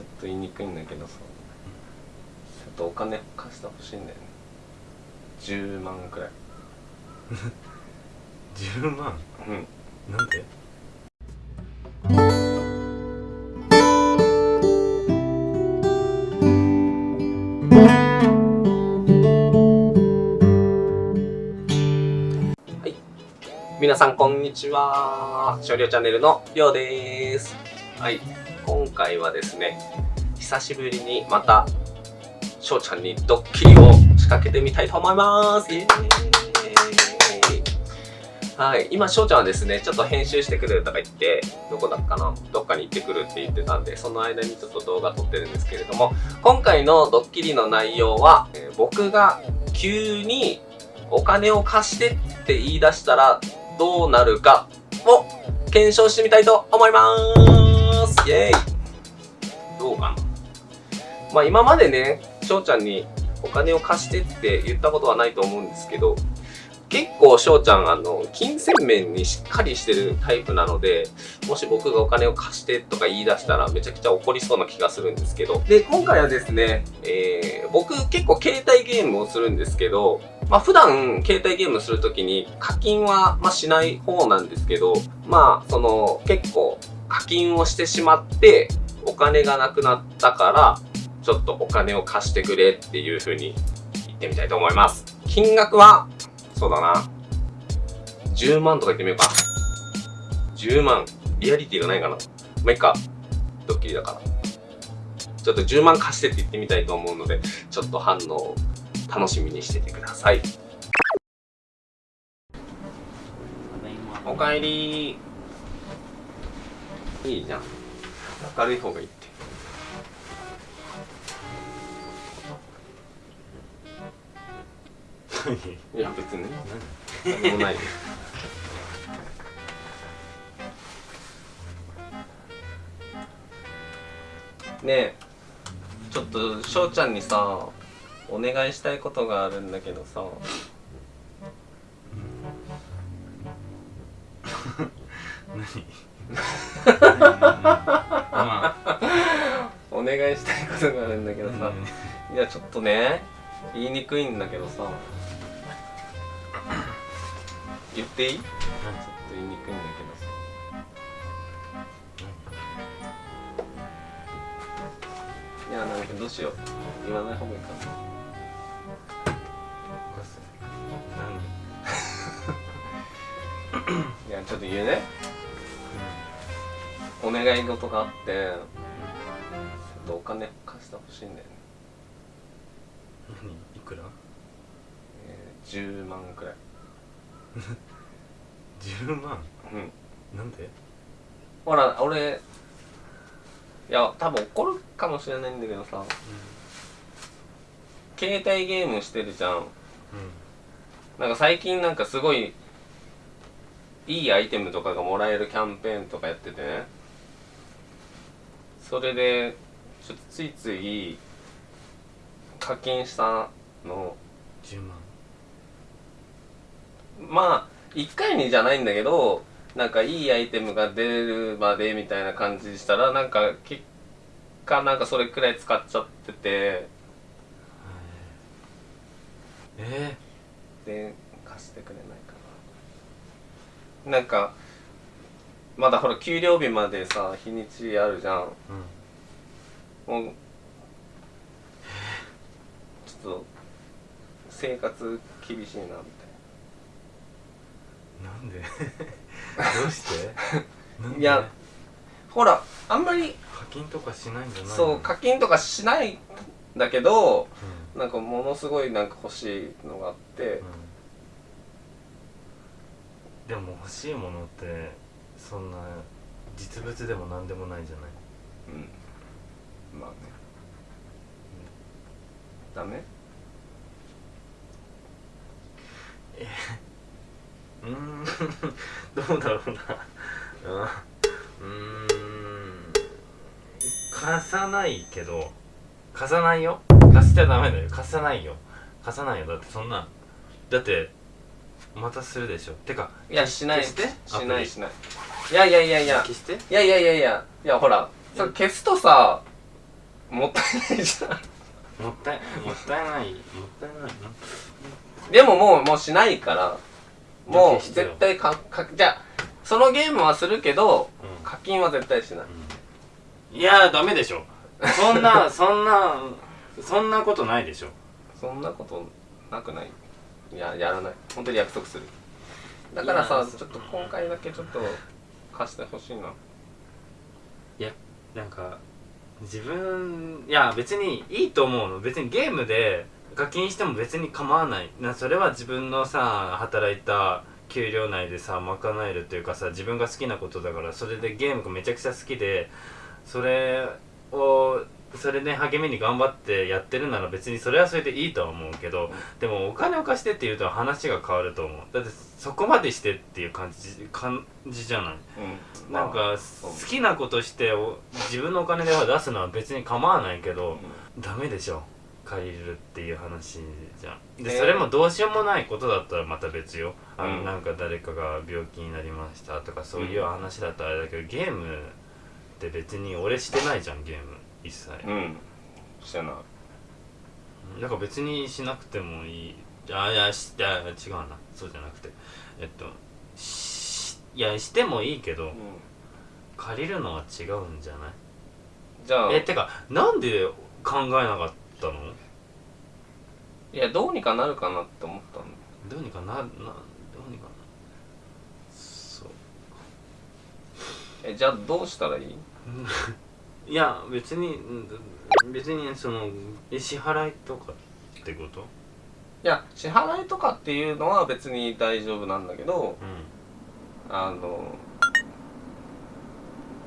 ちょっと言いにくいんだけどさちょっとお金貸してほしいんだよね。10万くらい。10万？うん。なんではい。皆さんこんにちは。少量チャンネルのりょうです。はい。今回はですね久しぶりにまたしょうちゃんにドッキリを仕掛けてみたいと思います。はい今しょうちゃんはですねちょっと編集してくれるとか言ってどこだっかな？どっかに行ってくるって言ってたんでその間にちょっと動画撮ってるんですけれども今回のドッキリの内容は、えー僕が急にお金を貸してって言い出したらどうなるかを検証してみたいと思います。イエーイ。まあ今までね、翔ちゃんにお金を貸してって言ったことはないと思うんですけど、結構翔ちゃんあの、金銭面にしっかりしてるタイプなので、もし僕がお金を貸してとか言い出したらめちゃくちゃ怒りそうな気がするんですけど。で、今回はですね、えー、僕結構携帯ゲームをするんですけど、まあ普段携帯ゲームするときに課金はまあしない方なんですけど、まあその結構課金をしてしまってお金がなくなったからちょっとお金を貸してくれっていう風に言ってみたいと思います。金額は、そうだな。10万とか言ってみようか。10万。リアリティがないかな。まあ、いいか。ドッキリだから。ちょっと10万貸してって言ってみたいと思うので、ちょっと反応を楽しみにしててください。おかえりいいじゃん。明るい方がいいって。いや、別にね。なんでもないよ。ねえ、ちょっと翔ちゃんにさ、お願いしたいことがあるんだけどさ。お願いしたいことがあるんだけどさ、いやちょっとね言いにくいんだけどさ言っていい？ちょっと言いにくいんだけどさ。いやなんかどうしよう。言わない方がいいかな。いやちょっと言うね。お願い事があってちょっとお金貸してほしいんだよね、何？いくら？えー、10万くらい10万？うん。なんで？ほら俺いや多分怒るかもしれないんだけどさ。携帯ゲームしてるじゃん。なんか最近なんかすごいいいアイテムとかがもらえるキャンペーンとかやっててね。それでちょっとついつい課金したの。10万まあ1回にじゃないんだけどなんかいいアイテムが出るまでみたいな感じしたらなんか結果なんかそれくらい使っちゃってて。えで貸してくれないかな。なんかまだほら給料日までさ日にちあるじゃん。ー、うん。もうちょっと生活厳しいなみたいなんで？どうして？いやほらあんまり課金とかしないんじゃないの？そう課金とかしないんだけどうなんかものすごいなんか欲しいのがあって。ん、うん、でも欲しいものってそんな実物でも何でもないじゃない？うん。まあね。ダメ？うーん。どうだろうな。うん。うーん。貸さないけど貸さないよ。貸しちゃダメだよ。貸さないよ。貸さないよ。だってそんなだってまたするでしょ。てかいやしない。消して。しないしない。いやいやいや。いや消して。いやいやいやいや。いやほらそれ消すとさもったいないじゃん。もったいもったいない。もったいない。なでももうもうしないからもう絶対かかじゃあそのゲームはするけどうん。課金は絶対しない。いやダメでしょ。そんな そんなそんなことないでしょ。そんなことなくない？いややらない。本当に約束する。だからさいやちょっと今回だけちょっと貸してほしいな。なんか自分いや別にいいと思うの。別にゲームで課金しても別に構わない。なそれは自分のさ働いた給料内でさ賄えるというかさ自分が好きなことだからそれでゲームがめちゃくちゃ好きでそれをそれで励みに頑張ってやってるなら別にそれはそれでいいとは思うけどでもお金を貸してって言うと話が変わると思う。だってそこまでしてっていう感じ感じじゃない？うん。なんか好きなことしてお自分のお金では出すのは別に構わないけどダメでしょ借りるっていう話じゃん。でえー。それもどうしようもないことだったらまた別よ。あの、うん。なんか誰かが病気になりましたとかそういう話だったらあれだけどゲームって別に俺してないじゃんゲーム一切。うん。してない。だから別にしなくてもいい。あいやしいや違うな。そうじゃなくて。えっとしいやしてもいいけど借りるのは違うんじゃない？じゃあ。えてかなんで考えなかった？の？いやどうにかなるかなって思ったの。どうにかななどうにかな。そう。えじゃあどうしたらいい？いや別にうん別にそのえ支払いとかってこと？いや支払いとかっていうのは別に大丈夫なんだけどうん。あの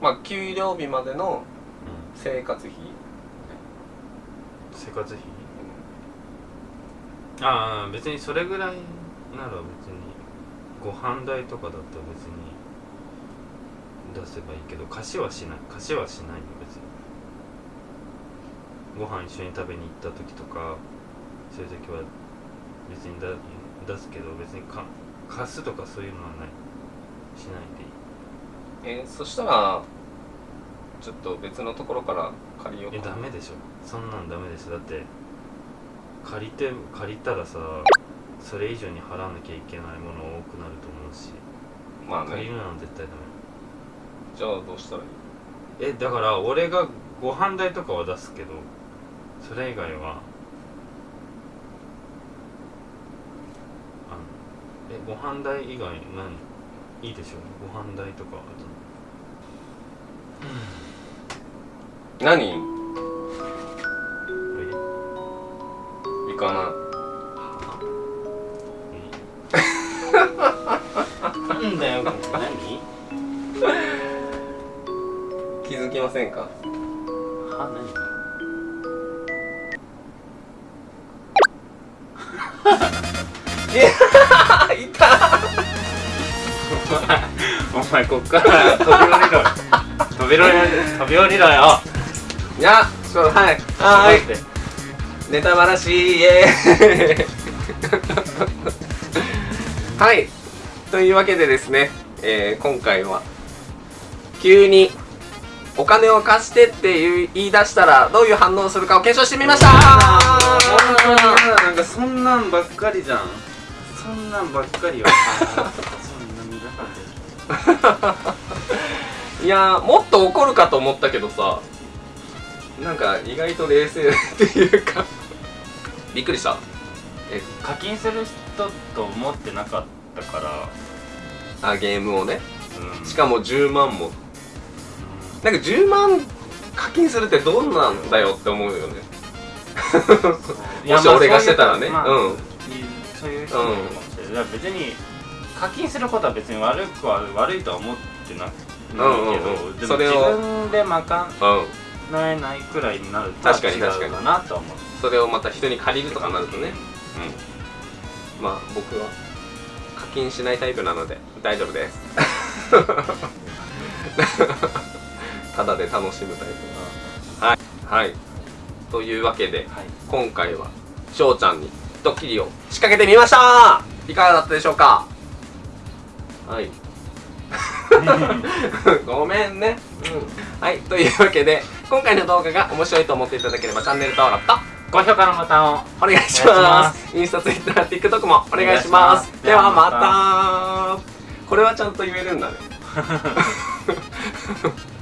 まあ給料日までのうん生活費生活費。ああ別にそれぐらいなら別にご飯代とかだったら別に出せばいいけど貸しはしない。貸しはしないよ別に。ご飯一緒に食べに行った時とかそういう時は別にだ出すけど別にか貸すとかそういうのはない。しないでいい。えそしたらちょっと別のところから借りようえかダメでしょ。そんなんダメでしょ。だって借りて借りたらさそれ以上に払わなきゃいけないもの多くなると思うし。まあね。借りるのは絶対ダじゃあどうしたらいい？メえだから俺がご飯代とかは出すけどそれ以外はあのえご飯代以外何？いいでしょ。ご飯代とかは何？え？行かない。なんだよ何？気づきませんか？は何？いた。お前こっから飛び降りろ。よ飛び降りろ飛び降りろよいやちょっとはい。はーい。ネタバラシイエーイ。はい。というわけでですね、えー今回は急にお金を貸してって言い出したらどういう反応をするかを検証してみました。なんかそんなんばっかりじゃん。そんなんばっかりよ。そんなんだ いやーもっと怒るかと思ったけどさなんか意外と冷静っていうか。びっくりした。え課金する人と思ってなかったから。あゲームをね。うん。しかも10万も。なんか10万課金するってどんなんだよって思うよね。もし俺がしてたらね。まあうん。そういう人もいるかもしれない。だから別に課金することは別に悪くは悪いとは思ってなないけど、うんうんうん。でも自分で賄うんえないくらいになるとは確かに確かになとは思う。それをまた人に借りるとかなるとね。うん。まあ僕は課金しないタイプなので大丈夫です。ただで楽しむタイプはい。はい。というわけではい。今回は翔ちゃんにドッキリを仕掛けてみました。いかがだったでしょうか？はい ごめんね。うん。はいというわけで今回の動画が面白いと思っていただければチャンネル登録と高評価のボタンをお願いしまます。インスタ、ツイッター、TikTok もお願いします。お願いします。ではまたこれはちゃんと言えるんだね